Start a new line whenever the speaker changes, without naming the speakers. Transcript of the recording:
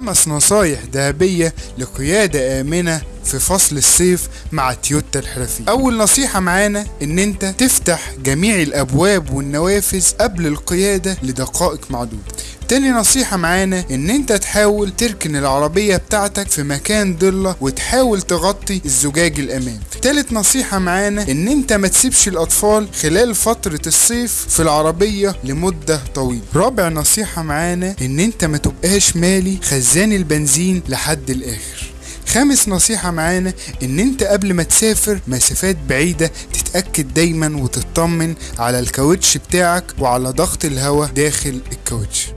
خمس نصايح ذهبية لقيادة آمنة في فصل الصيف مع تويوتا الحرفية أول نصيحة معانا إن أنت تفتح جميع الأبواب والنوافذ قبل القيادة لدقائق معدودة. تاني نصيحة معانا إن أنت تحاول تركن العربية بتاعتك في مكان ضلة وتحاول تغطي الزجاج الامام تالت نصيحة معانا إن أنت ما تسيبش الأطفال خلال فترة الصيف في العربية لمدة طويلة. رابع نصيحة معانا إن أنت ما تبقاش مالي خزان البنزين لحد الآخر. خامس نصيحة معانا إن أنت قبل ما تسافر مسافات بعيدة تتأكد دايما وتطمن على الكاوتش بتاعك وعلى ضغط الهواء داخل الكاوتش.